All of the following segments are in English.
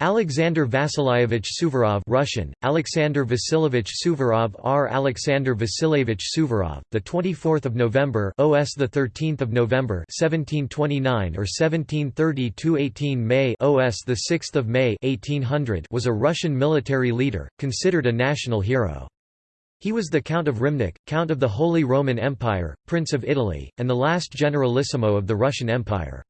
Alexander Vasilyevich Suvorov Russian Alexander Vasilievich Suvorov R. Alexander Vasilievich Suvorov the 24th of November OS the 13th of November 1729 or 1730 to 18 May OS the 6th of May 1800 was a Russian military leader considered a national hero. He was the Count of Rimnik, Count of the Holy Roman Empire Prince of Italy and the last generalissimo of the Russian Empire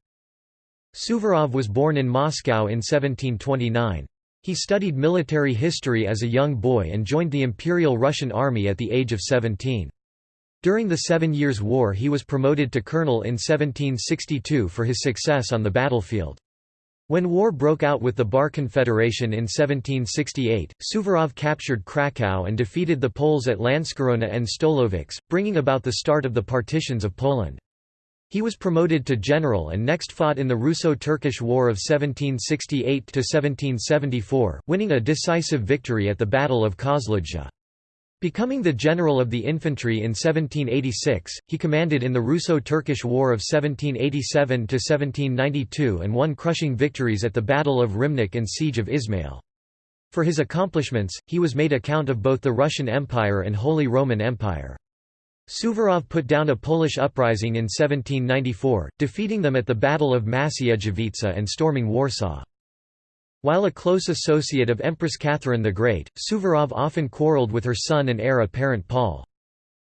Suvorov was born in Moscow in 1729. He studied military history as a young boy and joined the Imperial Russian Army at the age of 17. During the Seven Years' War he was promoted to colonel in 1762 for his success on the battlefield. When war broke out with the Bar Confederation in 1768, Suvorov captured Krakow and defeated the Poles at Landskrona and Stolowice, bringing about the start of the partitions of Poland. He was promoted to general and next fought in the Russo-Turkish War of 1768–1774, winning a decisive victory at the Battle of Kozludja. Becoming the general of the infantry in 1786, he commanded in the Russo-Turkish War of 1787–1792 and won crushing victories at the Battle of Rimnik and Siege of Ismail. For his accomplishments, he was made a count of both the Russian Empire and Holy Roman Empire. Suvorov put down a Polish uprising in 1794, defeating them at the Battle of Maciejowice and storming Warsaw. While a close associate of Empress Catherine the Great, Suvorov often quarreled with her son and heir apparent Paul.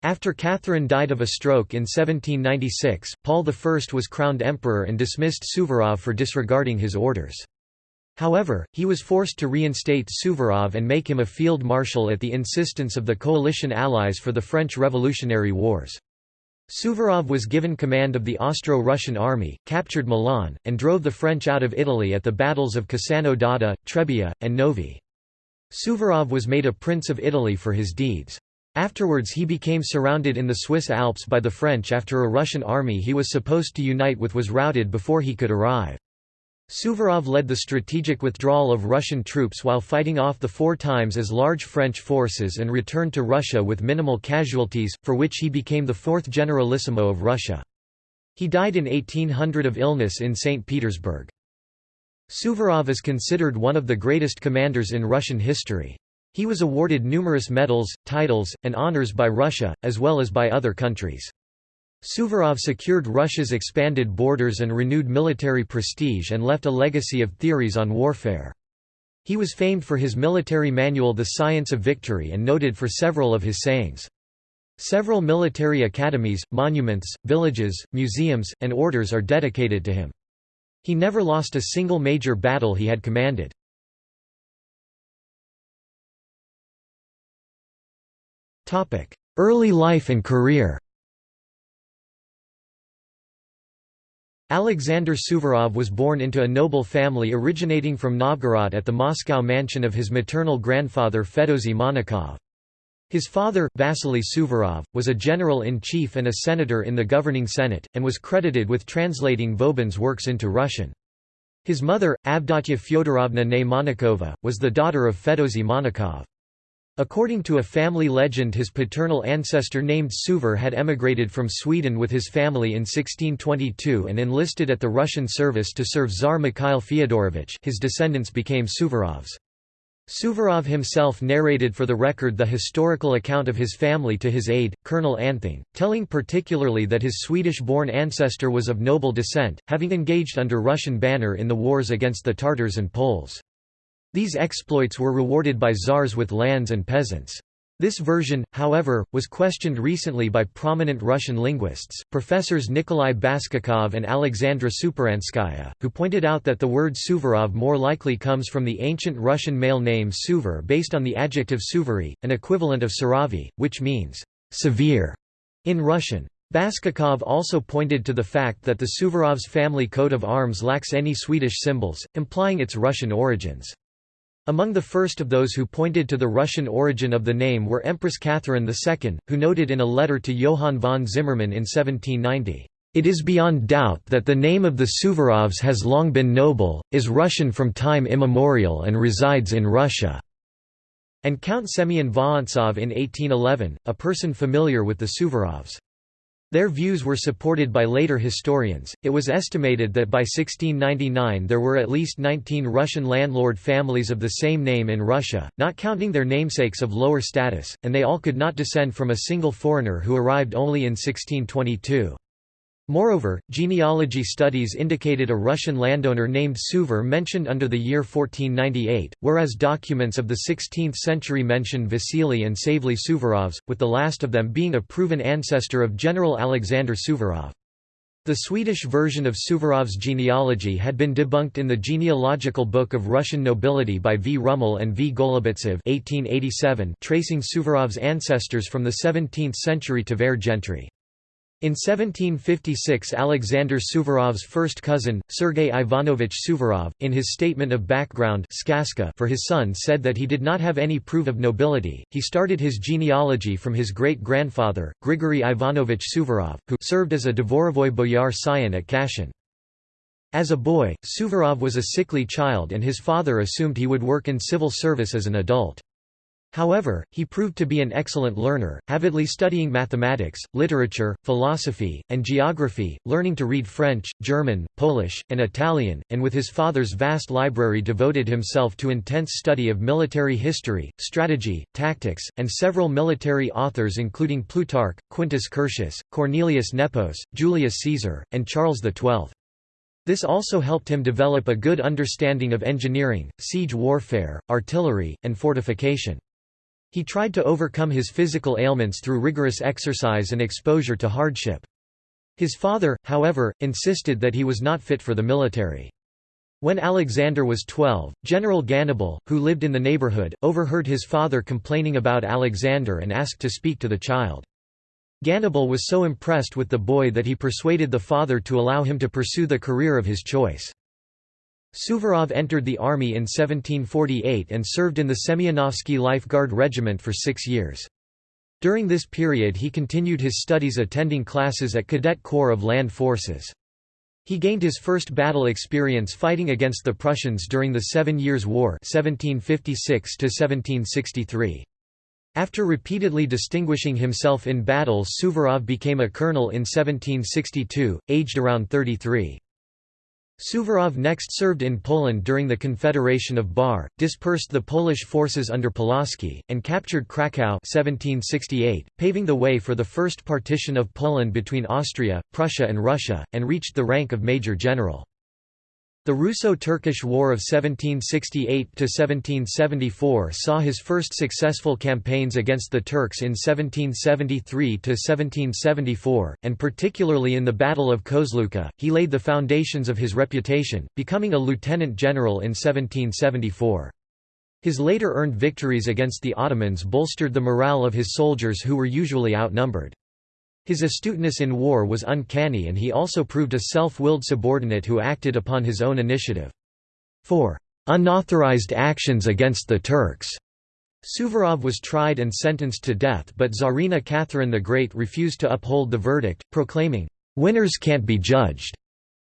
After Catherine died of a stroke in 1796, Paul I was crowned emperor and dismissed Suvorov for disregarding his orders. However, he was forced to reinstate Suvorov and make him a field marshal at the insistence of the coalition allies for the French Revolutionary Wars. Suvorov was given command of the Austro-Russian army, captured Milan, and drove the French out of Italy at the battles of Cassano d'Adda, Trebia, and Novi. Suvorov was made a Prince of Italy for his deeds. Afterwards he became surrounded in the Swiss Alps by the French after a Russian army he was supposed to unite with was routed before he could arrive. Suvorov led the strategic withdrawal of Russian troops while fighting off the four times as large French forces and returned to Russia with minimal casualties, for which he became the fourth generalissimo of Russia. He died in 1800 of illness in St. Petersburg. Suvorov is considered one of the greatest commanders in Russian history. He was awarded numerous medals, titles, and honors by Russia, as well as by other countries. Suvorov secured Russia's expanded borders and renewed military prestige and left a legacy of theories on warfare. He was famed for his military manual The Science of Victory and noted for several of his sayings. Several military academies, monuments, villages, museums, and orders are dedicated to him. He never lost a single major battle he had commanded. Early life and career Alexander Suvorov was born into a noble family originating from Novgorod at the Moscow mansion of his maternal grandfather Fedozy Monachov. His father, Vasily Suvorov, was a general-in-chief and a senator in the governing Senate, and was credited with translating Vauban's works into Russian. His mother, Avdotya Fyodorovna Monachova, was the daughter of Fedozy Monachov. According to a family legend his paternal ancestor named Suvor had emigrated from Sweden with his family in 1622 and enlisted at the Russian service to serve Tsar Mikhail Fyodorovich his descendants became Suvorovs. Suvorov himself narrated for the record the historical account of his family to his aide, Colonel Anthing, telling particularly that his Swedish-born ancestor was of noble descent, having engaged under Russian banner in the wars against the Tartars and Poles. These exploits were rewarded by czars with lands and peasants. This version, however, was questioned recently by prominent Russian linguists, professors Nikolai Baskakov and Alexandra Superanskaya, who pointed out that the word Suvorov more likely comes from the ancient Russian male name Suvor based on the adjective suvory, an equivalent of suravy, which means severe in Russian. Baskakov also pointed to the fact that the Suvorovs' family coat of arms lacks any Swedish symbols, implying its Russian origins. Among the first of those who pointed to the Russian origin of the name were Empress Catherine II, who noted in a letter to Johann von Zimmermann in 1790, "...it is beyond doubt that the name of the Suvorovs has long been noble, is Russian from time immemorial and resides in Russia." And Count Semyon Vorontsov in 1811, a person familiar with the Suvorovs. Their views were supported by later historians. It was estimated that by 1699 there were at least 19 Russian landlord families of the same name in Russia, not counting their namesakes of lower status, and they all could not descend from a single foreigner who arrived only in 1622. Moreover, genealogy studies indicated a Russian landowner named Suver mentioned under the year 1498, whereas documents of the 16th century mention Vasily and Savely Suvorovs, with the last of them being a proven ancestor of General Alexander Suvorov. The Swedish version of Suvorov's genealogy had been debunked in the Genealogical Book of Russian Nobility by V. Rummel and V. Golubitsev 1887, tracing Suvorov's ancestors from the 17th century Tver gentry. In 1756 Alexander Suvorov's first cousin, Sergei Ivanovich Suvorov, in his statement of background for his son said that he did not have any proof of nobility. He started his genealogy from his great-grandfather, Grigory Ivanovich Suvorov, who served as a Dvorovoy boyar scion at Kashin. As a boy, Suvorov was a sickly child and his father assumed he would work in civil service as an adult. However, he proved to be an excellent learner, avidly studying mathematics, literature, philosophy, and geography, learning to read French, German, Polish, and Italian, and with his father's vast library devoted himself to intense study of military history, strategy, tactics, and several military authors including Plutarch, Quintus Curtius, Cornelius Nepos, Julius Caesar, and Charles XII. This also helped him develop a good understanding of engineering, siege warfare, artillery, and fortification. He tried to overcome his physical ailments through rigorous exercise and exposure to hardship. His father, however, insisted that he was not fit for the military. When Alexander was 12, General Gannibal, who lived in the neighborhood, overheard his father complaining about Alexander and asked to speak to the child. Gannibal was so impressed with the boy that he persuaded the father to allow him to pursue the career of his choice. Suvorov entered the army in 1748 and served in the Semyonovsky Life Guard Regiment for six years. During this period he continued his studies attending classes at Cadet Corps of Land Forces. He gained his first battle experience fighting against the Prussians during the Seven Years' War 1756 After repeatedly distinguishing himself in battles Suvorov became a colonel in 1762, aged around 33. Suvorov next served in Poland during the Confederation of Bar, dispersed the Polish forces under Pulaski, and captured Kraków 1768, paving the way for the first partition of Poland between Austria, Prussia and Russia, and reached the rank of major general. The Russo-Turkish War of 1768–1774 saw his first successful campaigns against the Turks in 1773–1774, and particularly in the Battle of Kozludja, he laid the foundations of his reputation, becoming a lieutenant general in 1774. His later earned victories against the Ottomans bolstered the morale of his soldiers who were usually outnumbered. His astuteness in war was uncanny and he also proved a self-willed subordinate who acted upon his own initiative. For unauthorized actions against the Turks, Suvorov was tried and sentenced to death but Tsarina Catherine the Great refused to uphold the verdict, proclaiming, "'Winners can't be judged'".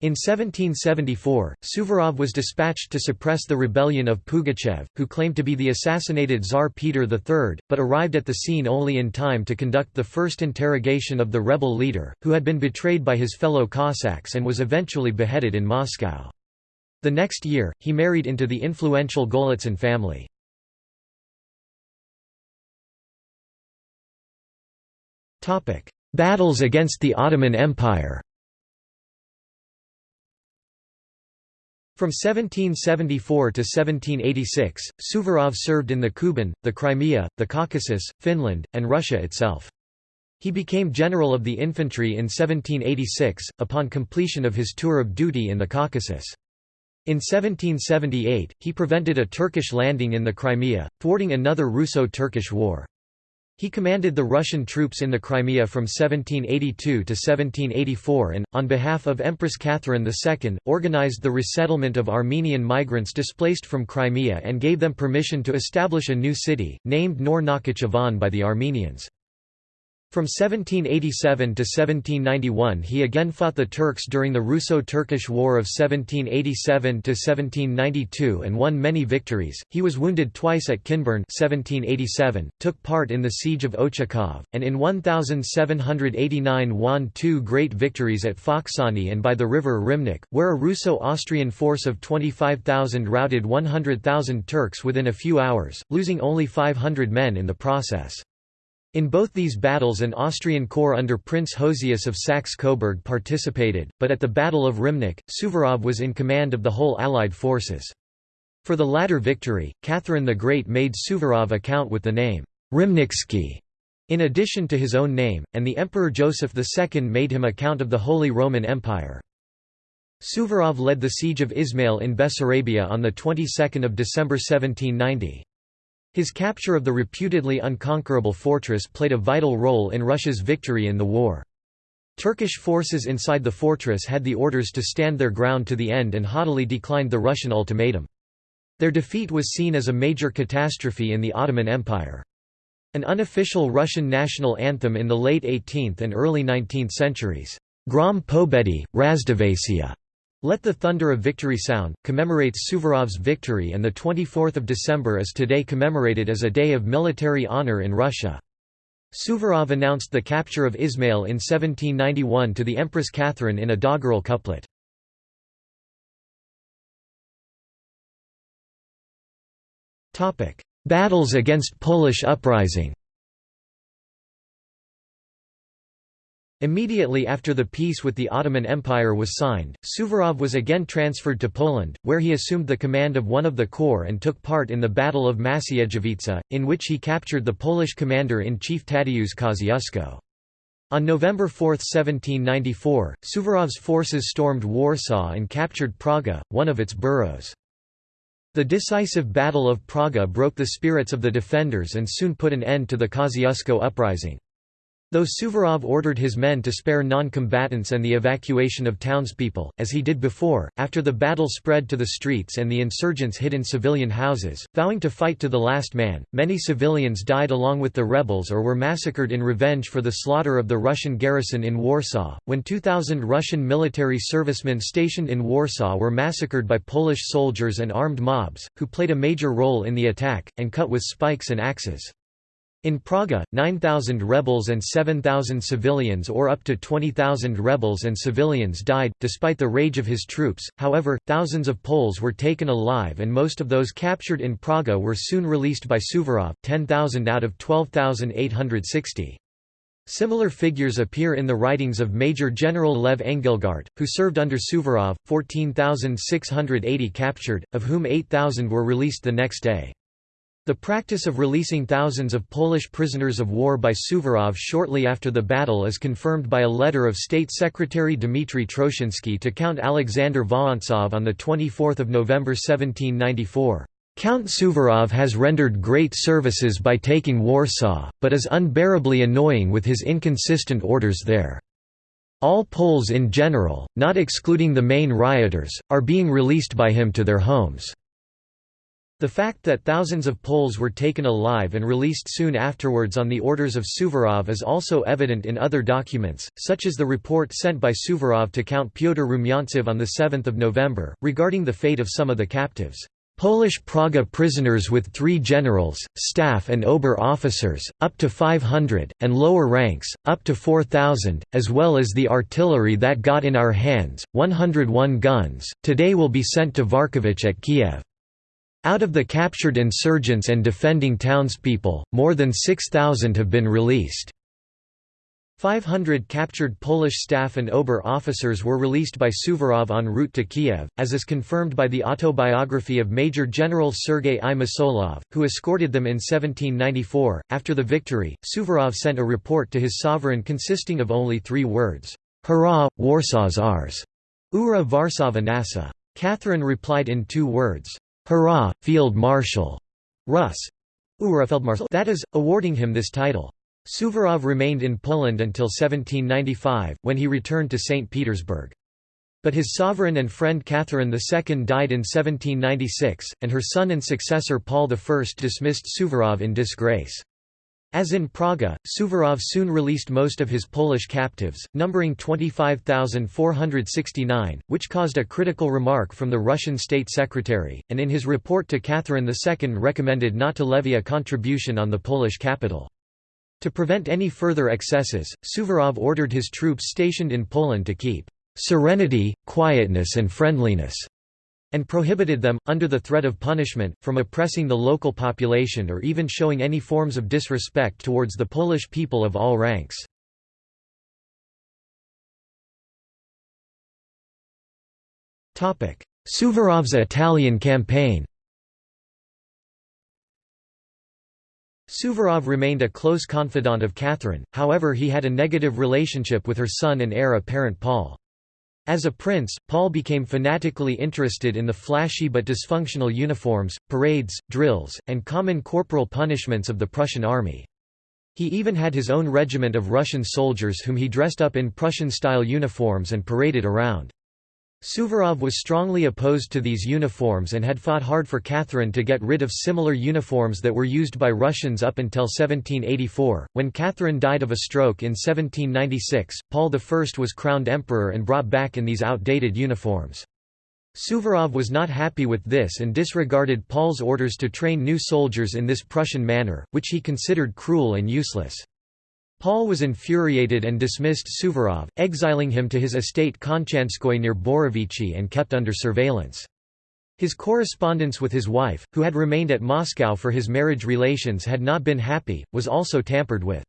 In 1774, Suvorov was dispatched to suppress the rebellion of Pugachev, who claimed to be the assassinated Tsar Peter III, but arrived at the scene only in time to conduct the first interrogation of the rebel leader, who had been betrayed by his fellow Cossacks and was eventually beheaded in Moscow. The next year, he married into the influential Golitsyn family. Battles against the Ottoman Empire From 1774 to 1786, Suvorov served in the Kuban, the Crimea, the Caucasus, Finland, and Russia itself. He became general of the infantry in 1786, upon completion of his tour of duty in the Caucasus. In 1778, he prevented a Turkish landing in the Crimea, thwarting another Russo-Turkish war. He commanded the Russian troops in the Crimea from 1782 to 1784 and, on behalf of Empress Catherine II, organized the resettlement of Armenian migrants displaced from Crimea and gave them permission to establish a new city, named Nor Nakhichevan by the Armenians. From 1787 to 1791 he again fought the Turks during the Russo-Turkish War of 1787 to 1792 and won many victories. He was wounded twice at Kinburn 1787, took part in the Siege of Ochakov, and in 1789 won two great victories at Foksani and by the river Rimnik, where a Russo-Austrian force of 25,000 routed 100,000 Turks within a few hours, losing only 500 men in the process. In both these battles an Austrian corps under Prince Josias of Saxe-Coburg participated, but at the Battle of Rymnik, Suvorov was in command of the whole Allied forces. For the latter victory, Catherine the Great made Suvorov account with the name, Rymniksky, in addition to his own name, and the Emperor Joseph II made him account of the Holy Roman Empire. Suvorov led the siege of Ismail in Bessarabia on the 22nd of December 1790. His capture of the reputedly unconquerable fortress played a vital role in Russia's victory in the war. Turkish forces inside the fortress had the orders to stand their ground to the end and haughtily declined the Russian ultimatum. Their defeat was seen as a major catastrophe in the Ottoman Empire. An unofficial Russian national anthem in the late 18th and early 19th centuries, Grom Pobedi, Razdovasia, let the Thunder of Victory Sound, commemorates Suvorov's victory and the 24th of December is today commemorated as a day of military honor in Russia. Suvorov announced the capture of Ismail in 1791 to the Empress Catherine in a doggerel couplet. Battles against Polish uprising Immediately after the peace with the Ottoman Empire was signed, Suvorov was again transferred to Poland, where he assumed the command of one of the corps and took part in the Battle of Maciejowice, in which he captured the Polish commander-in-chief Tadeusz Kosciuszko. On November 4, 1794, Suvorov's forces stormed Warsaw and captured Praga, one of its boroughs. The decisive Battle of Praga broke the spirits of the defenders and soon put an end to the Kosciuszko uprising. Though Suvorov ordered his men to spare non-combatants and the evacuation of townspeople, as he did before, after the battle spread to the streets and the insurgents hid in civilian houses, vowing to fight to the last man, many civilians died along with the rebels or were massacred in revenge for the slaughter of the Russian garrison in Warsaw. When 2,000 Russian military servicemen stationed in Warsaw were massacred by Polish soldiers and armed mobs, who played a major role in the attack, and cut with spikes and axes. In Praga, 9,000 rebels and 7,000 civilians or up to 20,000 rebels and civilians died, despite the rage of his troops, however, thousands of Poles were taken alive and most of those captured in Praga were soon released by Suvorov 10,000 out of 12,860. Similar figures appear in the writings of Major General Lev Engelgart, who served under Suvorov, 14,680 captured, of whom 8,000 were released the next day. The practice of releasing thousands of Polish prisoners of war by Suvorov shortly after the battle is confirmed by a letter of State Secretary Dmitry Troshinsky to Count Alexander Vorontsov on 24 November 1794. Count Suvorov has rendered great services by taking Warsaw, but is unbearably annoying with his inconsistent orders there. All Poles in general, not excluding the main rioters, are being released by him to their homes. The fact that thousands of Poles were taken alive and released soon afterwards on the orders of Suvorov is also evident in other documents, such as the report sent by Suvorov to Count Pyotr Rumyantsev on 7 November, regarding the fate of some of the captives. Polish Praga prisoners with three generals, staff and ober officers, up to 500, and lower ranks, up to 4,000, as well as the artillery that got in our hands, 101 guns, today will be sent to Varkovich at Kiev. Out of the captured insurgents and defending townspeople, more than 6,000 have been released. 500 captured Polish staff and Ober officers were released by Suvorov en route to Kiev, as is confirmed by the autobiography of Major General Sergei I. Mosolov, who escorted them in 1794. After the victory, Suvorov sent a report to his sovereign consisting of only three words, Hurrah, Warsaw's ours! Ura Varsava Nasa. Catherine replied in two words, Hurrah, Field Marshal! Rus. That is, awarding him this title. Suvorov remained in Poland until 1795, when he returned to St. Petersburg. But his sovereign and friend Catherine II died in 1796, and her son and successor Paul I dismissed Suvorov in disgrace. As in Praga, Suvorov soon released most of his Polish captives, numbering 25,469, which caused a critical remark from the Russian State Secretary, and in his report to Catherine II recommended not to levy a contribution on the Polish capital. To prevent any further excesses, Suvorov ordered his troops stationed in Poland to keep "...serenity, quietness and friendliness." And prohibited them, under the threat of punishment, from oppressing the local population or even showing any forms of disrespect towards the Polish people of all ranks. Suvorov's Italian campaign Suvorov remained a close confidant of Catherine, however he had a negative relationship with her son and heir apparent Paul. As a prince, Paul became fanatically interested in the flashy but dysfunctional uniforms, parades, drills, and common corporal punishments of the Prussian army. He even had his own regiment of Russian soldiers whom he dressed up in Prussian-style uniforms and paraded around. Suvorov was strongly opposed to these uniforms and had fought hard for Catherine to get rid of similar uniforms that were used by Russians up until 1784. When Catherine died of a stroke in 1796, Paul I was crowned emperor and brought back in these outdated uniforms. Suvorov was not happy with this and disregarded Paul's orders to train new soldiers in this Prussian manner, which he considered cruel and useless. Paul was infuriated and dismissed Suvorov, exiling him to his estate Konchanskoye near Borovichi and kept under surveillance. His correspondence with his wife, who had remained at Moscow for his marriage relations had not been happy, was also tampered with.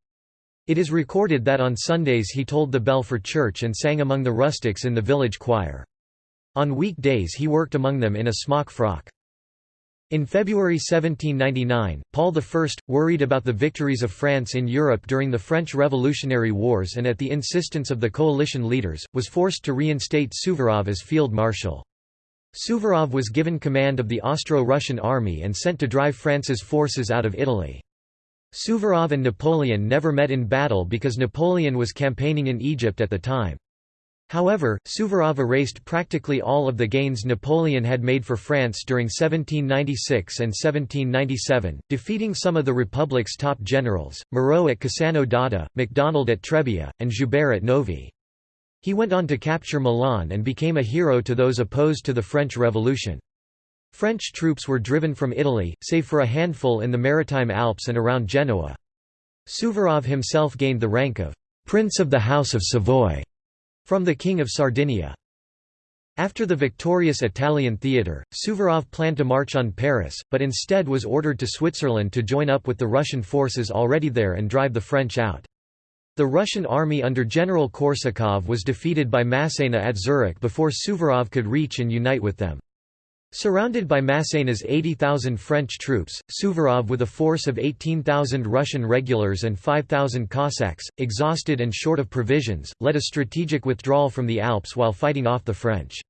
It is recorded that on Sundays he tolled the bell for church and sang among the rustics in the village choir. On weekdays he worked among them in a smock frock. In February 1799, Paul I, worried about the victories of France in Europe during the French Revolutionary Wars and at the insistence of the coalition leaders, was forced to reinstate Suvorov as field marshal. Suvorov was given command of the Austro-Russian army and sent to drive France's forces out of Italy. Suvorov and Napoleon never met in battle because Napoleon was campaigning in Egypt at the time. However, Suvorov erased practically all of the gains Napoleon had made for France during 1796 and 1797, defeating some of the Republic's top generals, Moreau at Cassano d'Adda, MacDonald at Trebia, and Joubert at Novi. He went on to capture Milan and became a hero to those opposed to the French Revolution. French troops were driven from Italy, save for a handful in the Maritime Alps and around Genoa. Suvorov himself gained the rank of «Prince of the House of Savoy» From the King of Sardinia. After the victorious Italian theatre, Suvorov planned to march on Paris, but instead was ordered to Switzerland to join up with the Russian forces already there and drive the French out. The Russian army under General Korsakov was defeated by Massena at Zurich before Suvorov could reach and unite with them. Surrounded by Massena's 80,000 French troops, Suvorov with a force of 18,000 Russian regulars and 5,000 Cossacks, exhausted and short of provisions, led a strategic withdrawal from the Alps while fighting off the French.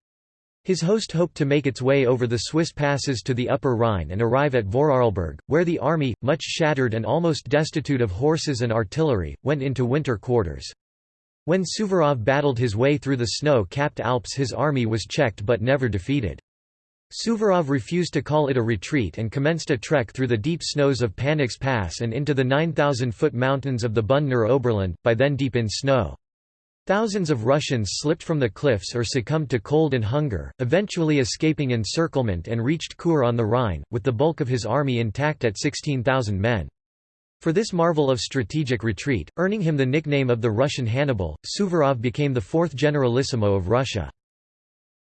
His host hoped to make its way over the Swiss passes to the Upper Rhine and arrive at Vorarlberg, where the army, much shattered and almost destitute of horses and artillery, went into winter quarters. When Suvorov battled his way through the snow-capped Alps his army was checked but never defeated. Suvorov refused to call it a retreat and commenced a trek through the deep snows of Panix Pass and into the 9,000-foot mountains of the Bündner Oberland, by then deep in snow. Thousands of Russians slipped from the cliffs or succumbed to cold and hunger, eventually escaping encirclement and reached Chur on the Rhine, with the bulk of his army intact at 16,000 men. For this marvel of strategic retreat, earning him the nickname of the Russian Hannibal, Suvorov became the fourth generalissimo of Russia.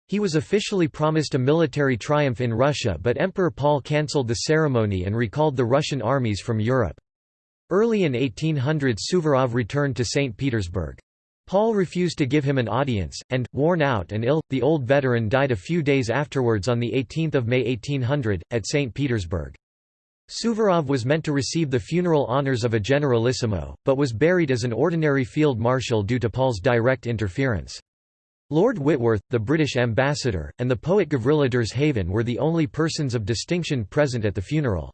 He was officially promised a military triumph in Russia but Emperor Paul cancelled the ceremony and recalled the Russian armies from Europe. Early in 1800 Suvorov returned to St. Petersburg. Paul refused to give him an audience, and, worn out and ill, the old veteran died a few days afterwards on 18 May 1800, at St. Petersburg. Suvorov was meant to receive the funeral honours of a generalissimo, but was buried as an ordinary field marshal due to Paul's direct interference. Lord Whitworth, the British ambassador, and the poet Gavrila Derzhavin were the only persons of distinction present at the funeral.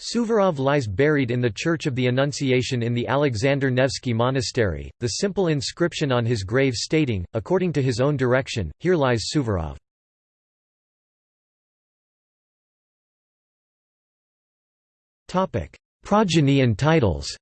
Suvorov lies buried in the Church of the Annunciation in the Alexander Nevsky Monastery, the simple inscription on his grave stating, according to his own direction, Here lies Suvorov. Progeny and titles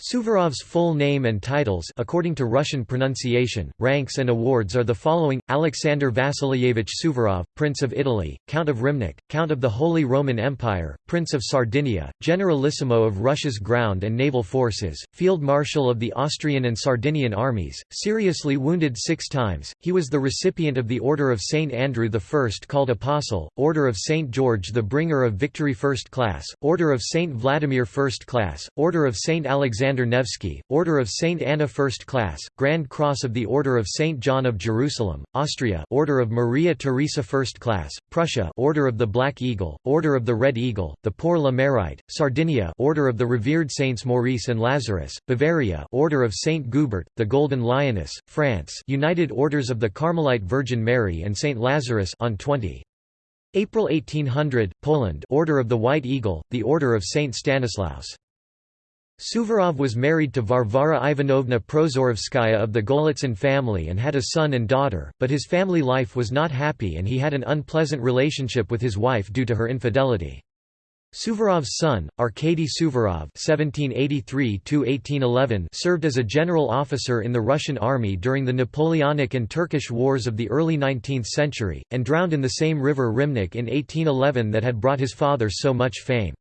Suvorov's full name and titles according to Russian pronunciation, ranks and awards are the following, Alexander Vasilyevich Suvorov, Prince of Italy, Count of Rimnik, Count of the Holy Roman Empire, Prince of Sardinia, Generalissimo of Russia's ground and naval forces, Field Marshal of the Austrian and Sardinian armies, seriously wounded six times, he was the recipient of the Order of St. Andrew I called Apostle, Order of St. George the Bringer of Victory First Class, Order of St. Vladimir First Class, Order of St. Alexander Alexander Nevsky, Order of St. Anna First Class, Grand Cross of the Order of St. John of Jerusalem, Austria Order of Maria Theresa First Class, Prussia Order of the Black Eagle, Order of the Red Eagle, the Pour le Mérite, Sardinia Order of the Revered Saints Maurice and Lazarus, Bavaria Order of St. Gubert, the Golden Lioness, France United Orders of the Carmelite Virgin Mary and St. Lazarus on 20. April 1800, Poland Order of the White Eagle, the Order of St. Stanislaus Suvorov was married to Varvara Ivanovna Prozorovskaya of the Golitsyn family and had a son and daughter, but his family life was not happy and he had an unpleasant relationship with his wife due to her infidelity. Suvorov's son, Arkady Suvorov (1783–1811), served as a general officer in the Russian army during the Napoleonic and Turkish wars of the early 19th century, and drowned in the same river Rymnik in 1811 that had brought his father so much fame.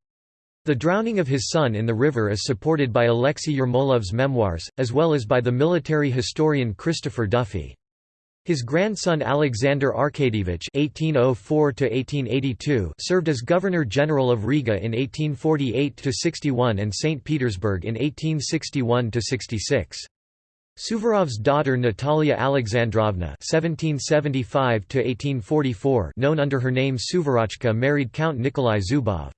The drowning of his son in the river is supported by Alexei Yermolov's memoirs, as well as by the military historian Christopher Duffy. His grandson Alexander Arkadyevich (1804–1882) served as Governor-General of Riga in 1848–61 and St. Petersburg in 1861–66. Suvorov's daughter Natalia Alexandrovna (1775–1844), known under her name Suvorochka, married Count Nikolai Zubov.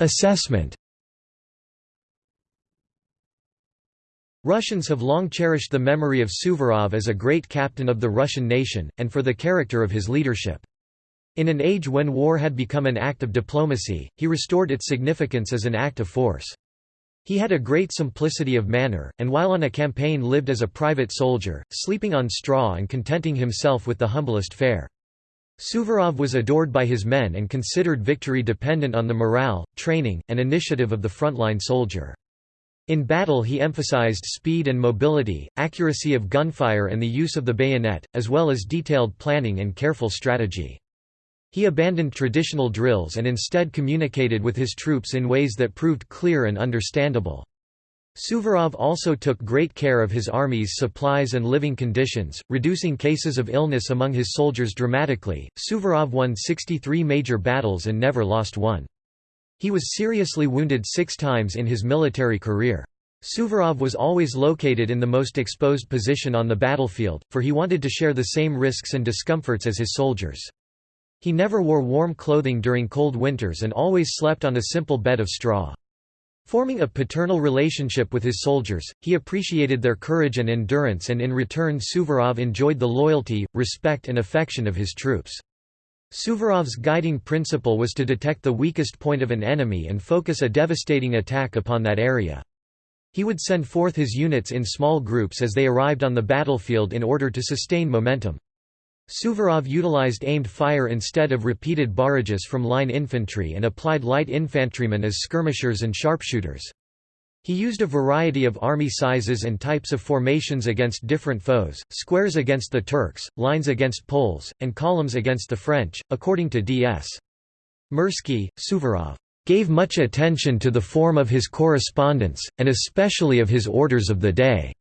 Assessment Russians have long cherished the memory of Suvorov as a great captain of the Russian nation, and for the character of his leadership. In an age when war had become an act of diplomacy, he restored its significance as an act of force. He had a great simplicity of manner, and while on a campaign lived as a private soldier, sleeping on straw and contenting himself with the humblest fare. Suvorov was adored by his men and considered victory dependent on the morale, training, and initiative of the frontline soldier. In battle he emphasized speed and mobility, accuracy of gunfire and the use of the bayonet, as well as detailed planning and careful strategy. He abandoned traditional drills and instead communicated with his troops in ways that proved clear and understandable. Suvorov also took great care of his army's supplies and living conditions, reducing cases of illness among his soldiers dramatically. Suvorov won 63 major battles and never lost one. He was seriously wounded six times in his military career. Suvorov was always located in the most exposed position on the battlefield, for he wanted to share the same risks and discomforts as his soldiers. He never wore warm clothing during cold winters and always slept on a simple bed of straw. Forming a paternal relationship with his soldiers, he appreciated their courage and endurance and in return Suvorov enjoyed the loyalty, respect and affection of his troops. Suvorov's guiding principle was to detect the weakest point of an enemy and focus a devastating attack upon that area. He would send forth his units in small groups as they arrived on the battlefield in order to sustain momentum. Suvorov utilized aimed fire instead of repeated barrages from line infantry and applied light infantrymen as skirmishers and sharpshooters. He used a variety of army sizes and types of formations against different foes, squares against the Turks, lines against Poles, and columns against the French, according to D.S. Mirsky, Suvorov gave much attention to the form of his correspondence, and especially of his orders of the day.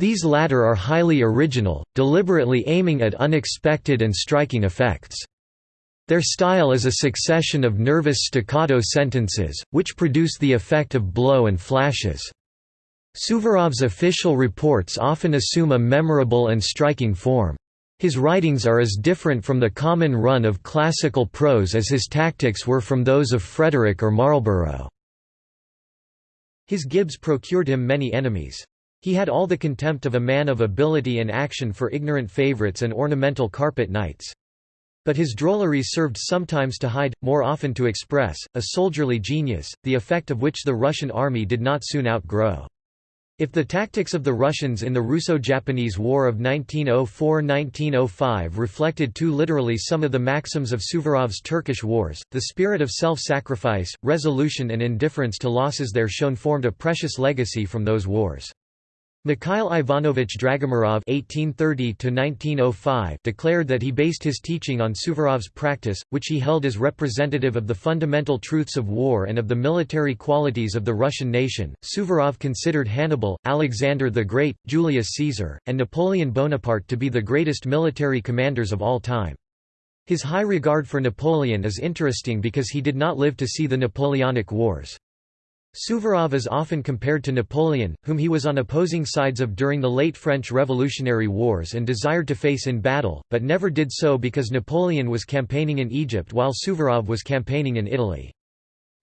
These latter are highly original, deliberately aiming at unexpected and striking effects. Their style is a succession of nervous staccato sentences, which produce the effect of blow and flashes. Suvorov's official reports often assume a memorable and striking form. His writings are as different from the common run of classical prose as his tactics were from those of Frederick or Marlborough. His gibes procured him many enemies. He had all the contempt of a man of ability and action for ignorant favorites and ornamental carpet knights. But his drolleries served sometimes to hide, more often to express, a soldierly genius, the effect of which the Russian army did not soon outgrow. If the tactics of the Russians in the Russo-Japanese War of 1904–1905 reflected too literally some of the maxims of Suvorov's Turkish wars, the spirit of self-sacrifice, resolution and indifference to losses there shown formed a precious legacy from those wars. Mikhail Ivanovich Dragomirov (1830–1905) declared that he based his teaching on Suvorov's practice, which he held as representative of the fundamental truths of war and of the military qualities of the Russian nation. Suvorov considered Hannibal, Alexander the Great, Julius Caesar, and Napoleon Bonaparte to be the greatest military commanders of all time. His high regard for Napoleon is interesting because he did not live to see the Napoleonic Wars. Suvorov is often compared to Napoleon, whom he was on opposing sides of during the late French Revolutionary Wars and desired to face in battle, but never did so because Napoleon was campaigning in Egypt while Suvorov was campaigning in Italy.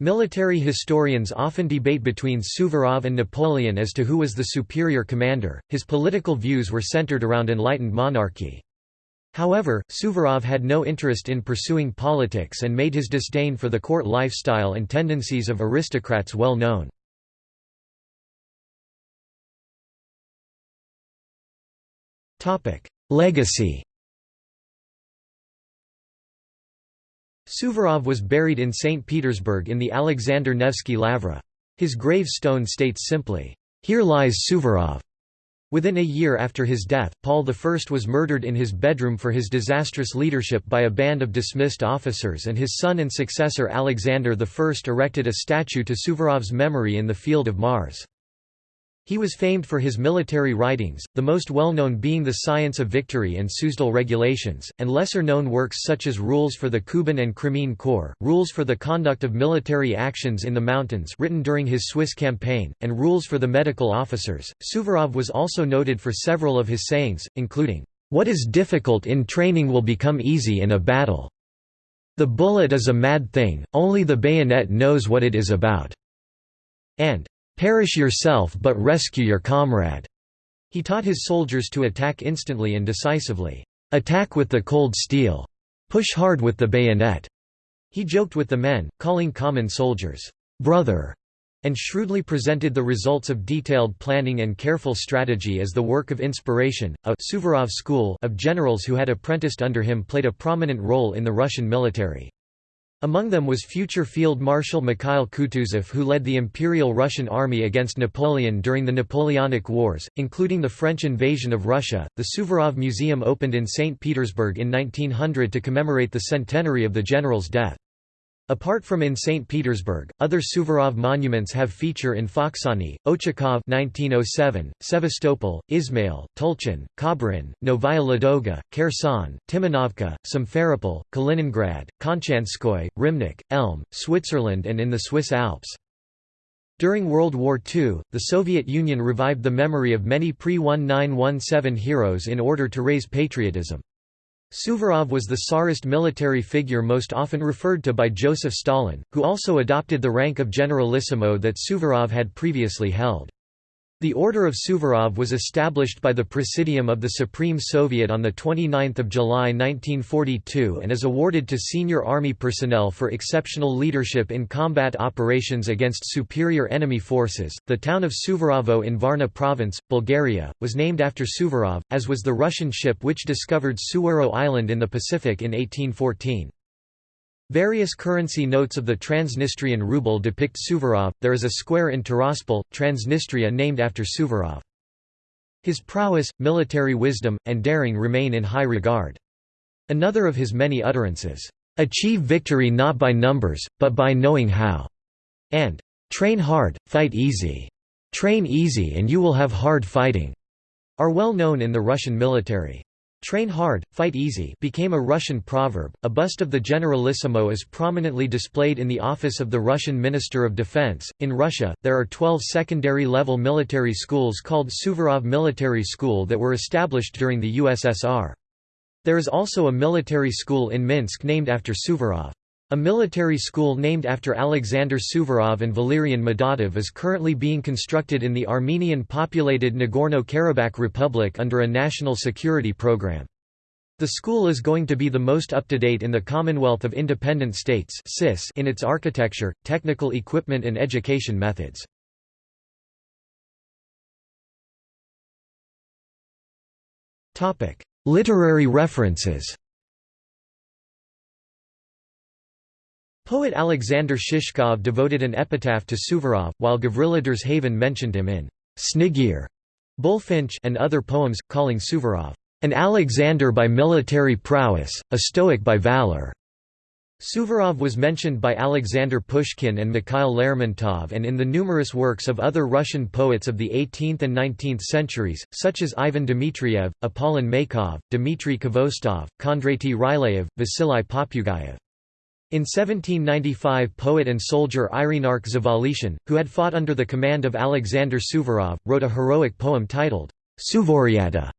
Military historians often debate between Suvorov and Napoleon as to who was the superior commander. His political views were centered around enlightened monarchy. However, Suvorov had no interest in pursuing politics and made his disdain for the court lifestyle and tendencies of aristocrats well known. Legacy Suvorov was buried in St. Petersburg in the Alexander Nevsky Lavra. His gravestone states simply, "'Here lies Suvorov'". Within a year after his death, Paul I was murdered in his bedroom for his disastrous leadership by a band of dismissed officers and his son and successor Alexander I erected a statue to Suvorov's memory in the Field of Mars. He was famed for his military writings, the most well-known being The Science of Victory and Suzdal Regulations, and lesser-known works such as Rules for the Kuban and Crimean Corps, Rules for the Conduct of Military Actions in the Mountains written during his Swiss campaign, and Rules for the Medical Officers. Suvorov was also noted for several of his sayings, including, "...what is difficult in training will become easy in a battle. The bullet is a mad thing, only the bayonet knows what it is about." and Perish yourself but rescue your comrade." He taught his soldiers to attack instantly and decisively. Attack with the cold steel. Push hard with the bayonet. He joked with the men, calling common soldiers, brother, and shrewdly presented the results of detailed planning and careful strategy as the work of inspiration. A Suvorov school of generals who had apprenticed under him played a prominent role in the Russian military. Among them was future Field Marshal Mikhail Kutuzov who led the Imperial Russian Army against Napoleon during the Napoleonic Wars, including the French invasion of Russia. The Suvorov Museum opened in St. Petersburg in 1900 to commemorate the centenary of the general's death. Apart from in St. Petersburg, other Suvorov monuments have feature in Foksani, Ochakov 1907, Sevastopol, Izmail, Tulchin, Kobrin, Novaya Ladoga, Kherson, Timonovka, Simferopol, Kaliningrad, Konchanskoye, Rimnik, Elm, Switzerland and in the Swiss Alps. During World War II, the Soviet Union revived the memory of many pre-1917 heroes in order to raise patriotism. Suvorov was the Tsarist military figure most often referred to by Joseph Stalin, who also adopted the rank of generalissimo that Suvorov had previously held. The Order of Suvorov was established by the Presidium of the Supreme Soviet on 29 July 1942 and is awarded to senior army personnel for exceptional leadership in combat operations against superior enemy forces. The town of Suvorovo in Varna province, Bulgaria, was named after Suvorov, as was the Russian ship which discovered Suvoro Island in the Pacific in 1814. Various currency notes of the Transnistrian ruble depict Suvorov. There is a square in Tiraspol, Transnistria named after Suvorov. His prowess, military wisdom, and daring remain in high regard. Another of his many utterances, "'Achieve victory not by numbers, but by knowing how' and "'Train hard, fight easy. Train easy and you will have hard fighting' are well known in the Russian military. Train hard, fight easy became a Russian proverb. A bust of the Generalissimo is prominently displayed in the office of the Russian Minister of Defense. In Russia, there are 12 secondary level military schools called Suvorov Military School that were established during the USSR. There is also a military school in Minsk named after Suvorov. A military school named after Alexander Suvorov and Valerian Madatov is currently being constructed in the Armenian-populated Nagorno-Karabakh Republic under a national security program. The school is going to be the most up-to-date in the Commonwealth of Independent States in its architecture, technical equipment and education methods. Literary references Poet Alexander Shishkov devoted an epitaph to Suvorov, while Gavrila Derzhavin mentioned him in Snigir, Bullfinch and other poems, calling Suvorov, an Alexander by military prowess, a Stoic by valor. Suvorov was mentioned by Alexander Pushkin and Mikhail Lermontov and in the numerous works of other Russian poets of the 18th and 19th centuries, such as Ivan Dmitriev, Apollon Maykov, Dmitry Khvostov, Kondraty Ryleyev, Vasily Popugayev. In 1795 poet and soldier Irinarkh Zavalishin, who had fought under the command of Alexander Suvorov, wrote a heroic poem titled, Suvoriada,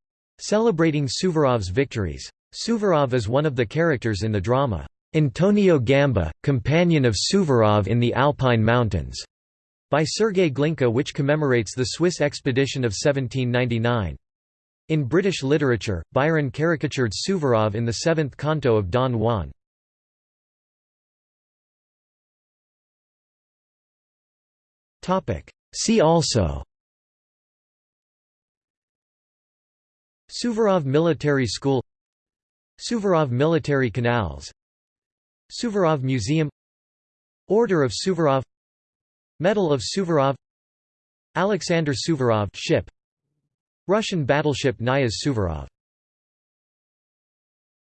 celebrating Suvorov's victories. Suvorov is one of the characters in the drama. Antonio Gamba, companion of Suvorov in the Alpine Mountains, by Sergei Glinka which commemorates the Swiss expedition of 1799. In British literature, Byron caricatured Suvorov in the seventh canto of Don Juan. See also Suvorov Military School Suvorov Military Canals Suvorov Museum Order of Suvorov Medal of Suvorov Alexander Suvorov ship Russian battleship Knyaz Suvorov